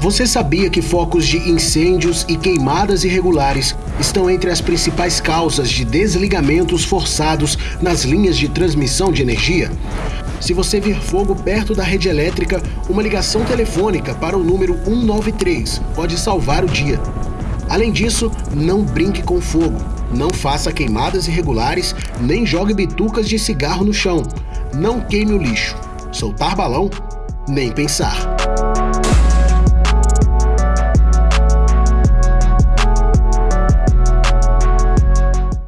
Você sabia que focos de incêndios e queimadas irregulares estão entre as principais causas de desligamentos forçados nas linhas de transmissão de energia? Se você vir fogo perto da rede elétrica, uma ligação telefônica para o número 193 pode salvar o dia. Além disso, não brinque com fogo, não faça queimadas irregulares, nem jogue bitucas de cigarro no chão. Não queime o lixo. Soltar balão? Nem pensar.